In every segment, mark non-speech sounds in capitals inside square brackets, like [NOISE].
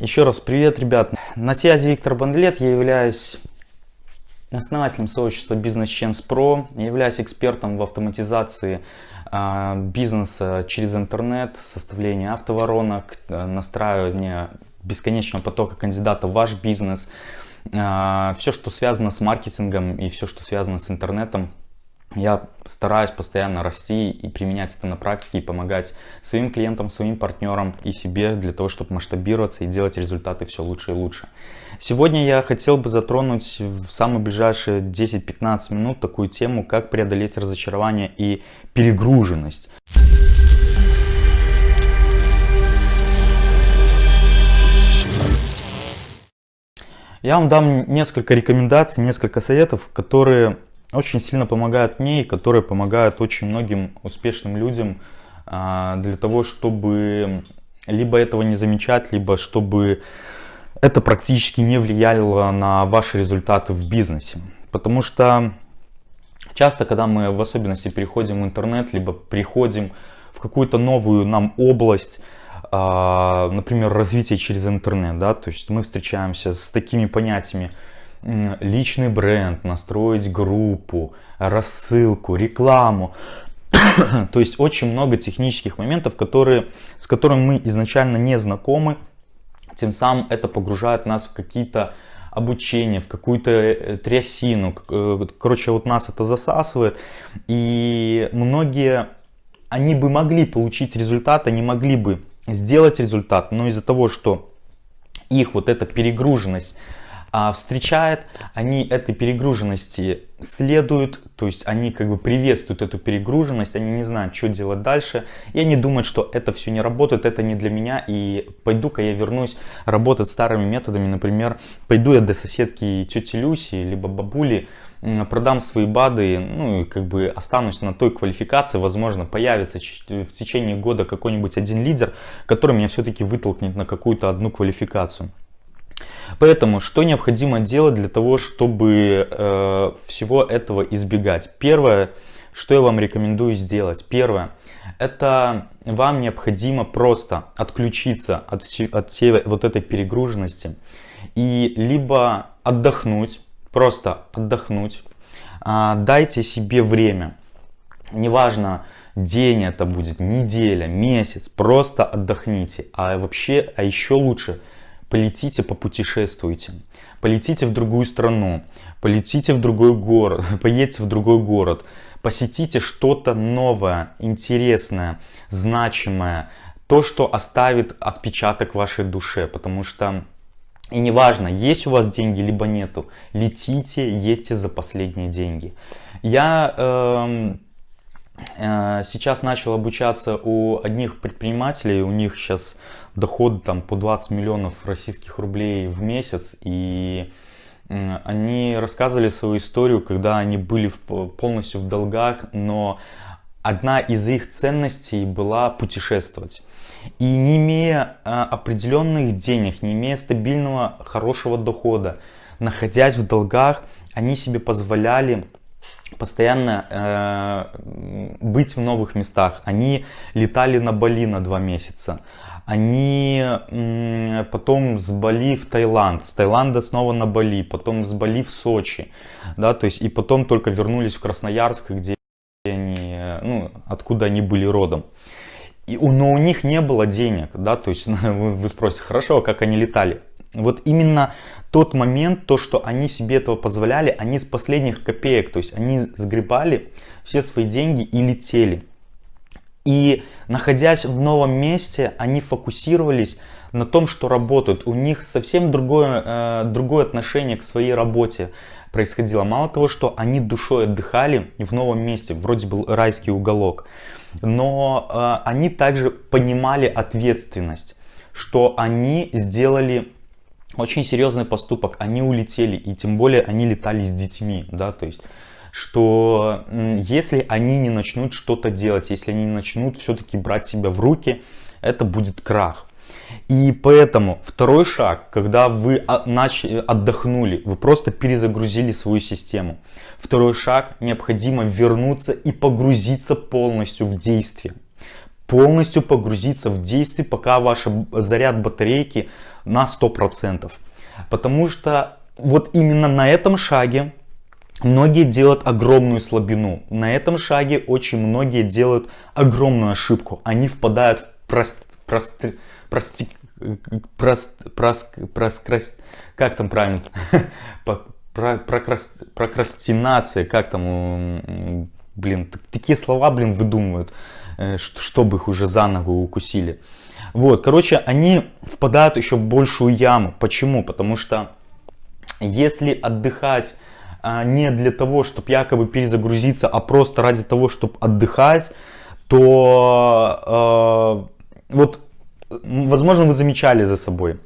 Еще раз привет, ребят. На связи Виктор Бандлет. Я являюсь основателем сообщества Business Chance Pro. Я являюсь экспертом в автоматизации э, бизнеса через интернет, составление автоворонок, э, настраивание бесконечного потока кандидатов в ваш бизнес. Э, все, что связано с маркетингом и все, что связано с интернетом, я стараюсь постоянно расти и применять это на практике и помогать своим клиентам, своим партнерам и себе для того, чтобы масштабироваться и делать результаты все лучше и лучше. Сегодня я хотел бы затронуть в самые ближайшие 10-15 минут такую тему, как преодолеть разочарование и перегруженность. Я вам дам несколько рекомендаций, несколько советов, которые очень сильно помогают мне и которые помогают очень многим успешным людям а, для того, чтобы либо этого не замечать, либо чтобы это практически не влияло на ваши результаты в бизнесе. Потому что часто, когда мы в особенности переходим в интернет, либо приходим в какую-то новую нам область, а, например, развитие через интернет, да, то есть мы встречаемся с такими понятиями, личный бренд, настроить группу, рассылку, рекламу. [COUGHS] То есть очень много технических моментов, которые, с которыми мы изначально не знакомы. Тем самым это погружает нас в какие-то обучения, в какую-то э, трясину. Э, короче, вот нас это засасывает. И многие, они бы могли получить результат, они могли бы сделать результат, но из-за того, что их вот эта перегруженность встречает, они этой перегруженности следуют, то есть они как бы приветствуют эту перегруженность, они не знают, что делать дальше, и они думают, что это все не работает, это не для меня, и пойду-ка я вернусь работать старыми методами, например, пойду я до соседки тети Люси, либо бабули, продам свои БАДы, ну и как бы останусь на той квалификации, возможно, появится в течение года какой-нибудь один лидер, который меня все-таки вытолкнет на какую-то одну квалификацию. Поэтому, что необходимо делать для того, чтобы э, всего этого избегать? Первое, что я вам рекомендую сделать. Первое, это вам необходимо просто отключиться от, от всей вот этой перегруженности и либо отдохнуть, просто отдохнуть, э, дайте себе время. Неважно, день это будет, неделя, месяц, просто отдохните. А вообще, а еще лучше – полетите, попутешествуйте, полетите в другую страну, полетите в другой город, [LAUGHS] поедете в другой город, посетите что-то новое, интересное, значимое, то, что оставит отпечаток вашей душе, потому что и неважно, есть у вас деньги, либо нету, летите, едьте за последние деньги. Я э, сейчас начал обучаться у одних предпринимателей, у них сейчас доход там по 20 миллионов российских рублей в месяц. И они рассказывали свою историю, когда они были полностью в долгах, но одна из их ценностей была путешествовать. И не имея а, определенных денег, не имея стабильного хорошего дохода, находясь в долгах, они себе позволяли постоянно э, быть в новых местах. Они летали на Бали на два месяца. Они потом с Бали в Таиланд, с Таиланда снова на Бали, потом с Бали в Сочи, да, то есть и потом только вернулись в Красноярск, где они, ну, откуда они были родом. И, но у них не было денег, да, то есть [LAUGHS] вы, вы спросите, хорошо, а как они летали? Вот именно тот момент, то, что они себе этого позволяли, они с последних копеек, то есть они сгребали все свои деньги и летели. И находясь в новом месте, они фокусировались на том, что работают. У них совсем другое, э, другое отношение к своей работе происходило. Мало того, что они душой отдыхали в новом месте, вроде был райский уголок, но э, они также понимали ответственность, что они сделали очень серьезный поступок, они улетели, и тем более они летали с детьми, да, то есть что если они не начнут что-то делать, если они не начнут все-таки брать себя в руки, это будет крах. И поэтому второй шаг, когда вы отдохнули, вы просто перезагрузили свою систему. Второй шаг, необходимо вернуться и погрузиться полностью в действие. Полностью погрузиться в действие, пока ваш заряд батарейки на 100%. Потому что вот именно на этом шаге многие делают огромную слабину. На этом шаге очень многие делают огромную ошибку. Они впадают в прост, прост, прост, прост, прост, прост, как там правильно, [LAUGHS] прокрастинация, как там, блин, такие слова, блин, выдумывают, чтобы их уже за ногу укусили. Вот, короче, они впадают еще в большую яму. Почему? Потому что если отдыхать а, не для того, чтобы якобы перезагрузиться, а просто ради того, чтобы отдыхать, то э, вот, возможно, вы замечали за собой.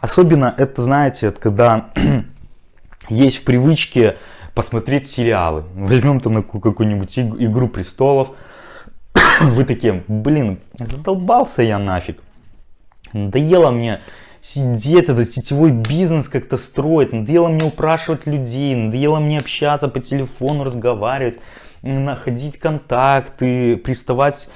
Особенно это, знаете, когда [CLEARS THROAT] есть в привычке посмотреть сериалы. Возьмем там какую-нибудь «Игру престолов». [LAUGHS] Вы такие, блин, задолбался я нафиг. Надоело мне сидеть, этот сетевой бизнес как-то строить. Надоело мне упрашивать людей, надоело мне общаться по телефону, разговаривать, находить контакты, приставать.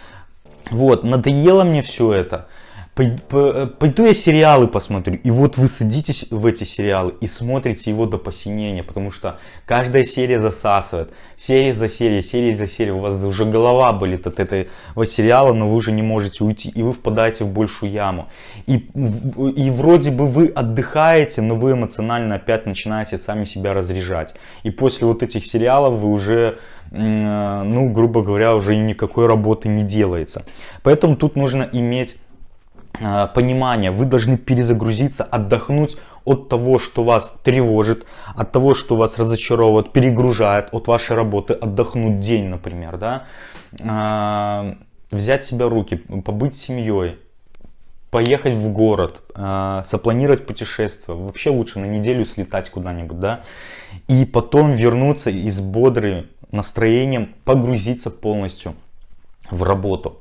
Вот, надоело мне все это. Пойду я сериалы посмотрю. И вот вы садитесь в эти сериалы и смотрите его до посинения, потому что каждая серия засасывает. Серия за серией, серия за серией. У вас уже голова болит от этого сериала, но вы уже не можете уйти. И вы впадаете в большую яму. И, и вроде бы вы отдыхаете, но вы эмоционально опять начинаете сами себя разряжать. И после вот этих сериалов вы уже, ну, грубо говоря, уже никакой работы не делается. Поэтому тут нужно иметь Э, понимание, вы должны перезагрузиться, отдохнуть от того, что вас тревожит, от того, что вас разочаровывает, перегружает от вашей работы, отдохнуть день, например, да, э, взять себя руки, побыть семьей, поехать в город, э, запланировать путешествие, вообще лучше на неделю слетать куда-нибудь, да, и потом вернуться и с бодрым настроением погрузиться полностью в работу.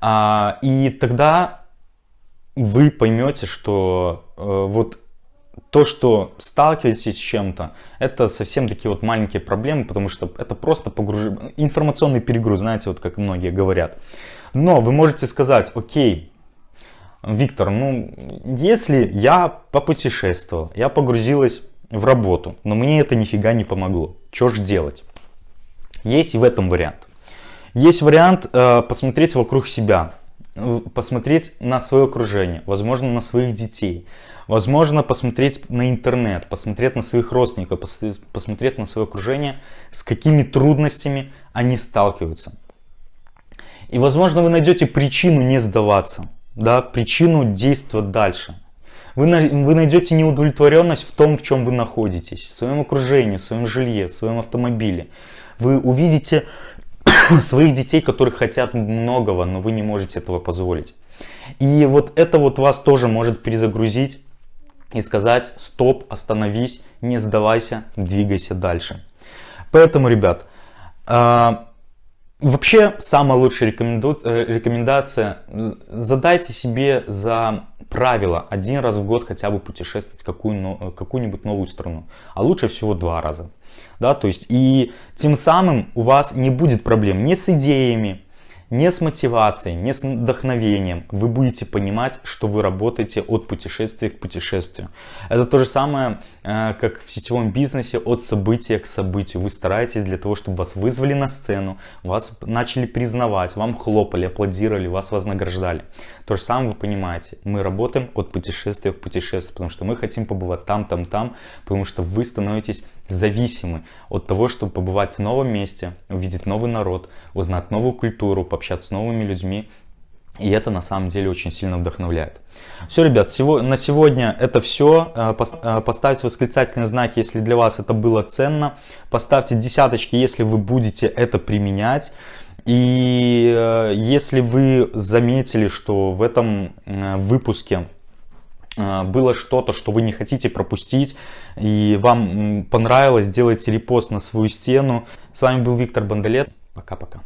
А, и тогда вы поймете, что э, вот то, что сталкиваетесь с чем-то, это совсем такие вот маленькие проблемы, потому что это просто погруж... информационный перегруз, знаете, вот как многие говорят. Но вы можете сказать, окей, Виктор, ну, если я попутешествовал, я погрузилась в работу, но мне это нифига не помогло, что же делать? Есть и в этом вариант. Есть вариант э, посмотреть вокруг себя, посмотреть на свое окружение, возможно, на своих детей, возможно, посмотреть на интернет, посмотреть на своих родственников, посмотреть на свое окружение, с какими трудностями они сталкиваются. И, возможно, вы найдете причину не сдаваться, да, причину действовать дальше. Вы, вы найдете неудовлетворенность в том, в чем вы находитесь, в своем окружении, в своем жилье, в своем автомобиле. Вы увидите [COUGHS] своих детей, которые хотят многого, но вы не можете этого позволить. И вот это вот вас тоже может перезагрузить и сказать стоп, остановись, не сдавайся, двигайся дальше. Поэтому, ребят, а, вообще самая лучшая э, рекомендация, задайте себе за правило один раз в год хотя бы путешествовать в какую-нибудь какую новую страну, а лучше всего два раза. Да, то есть и тем самым у вас не будет проблем ни с идеями, не с мотивацией, не с вдохновением. Вы будете понимать, что вы работаете от путешествия к путешествию. Это то же самое, э, как в сетевом бизнесе, от события к событию. Вы стараетесь для того, чтобы вас вызвали на сцену, вас начали признавать, вам хлопали, аплодировали, вас вознаграждали. То же самое вы понимаете. Мы работаем от путешествия к путешествию, потому что мы хотим побывать там, там, там, потому что вы становитесь зависимы от того, чтобы побывать в новом месте, увидеть новый народ, узнать новую культуру, пообщаться с новыми людьми. И это на самом деле очень сильно вдохновляет. Все, ребят, на сегодня это все. Э, э, поставьте восклицательный знак, если для вас это было ценно. Поставьте десяточки, если вы будете это применять. И э, если вы заметили, что в этом выпуске было что-то, что вы не хотите пропустить, и вам понравилось, сделайте репост на свою стену. С вами был Виктор Бондолет. Пока-пока.